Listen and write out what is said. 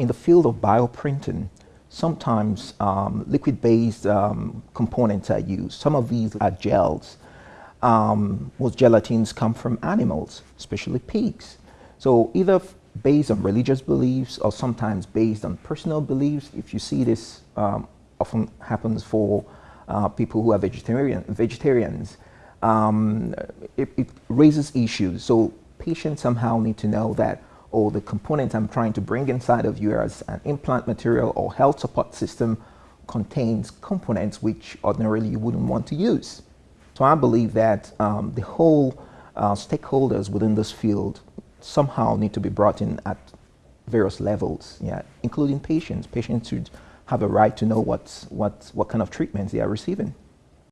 in the field of bioprinting, sometimes um, liquid-based um, components are used. Some of these are gels. Um, most gelatins come from animals, especially pigs. So either based on religious beliefs or sometimes based on personal beliefs, if you see this um, often happens for uh, people who are vegetarian, vegetarians, um, it, it raises issues. So patients somehow need to know that or the component I'm trying to bring inside of you as an implant material or health support system contains components which ordinarily you wouldn't want to use. So I believe that um, the whole uh, stakeholders within this field somehow need to be brought in at various levels, yeah, including patients. Patients should have a right to know what's, what, what kind of treatments they are receiving.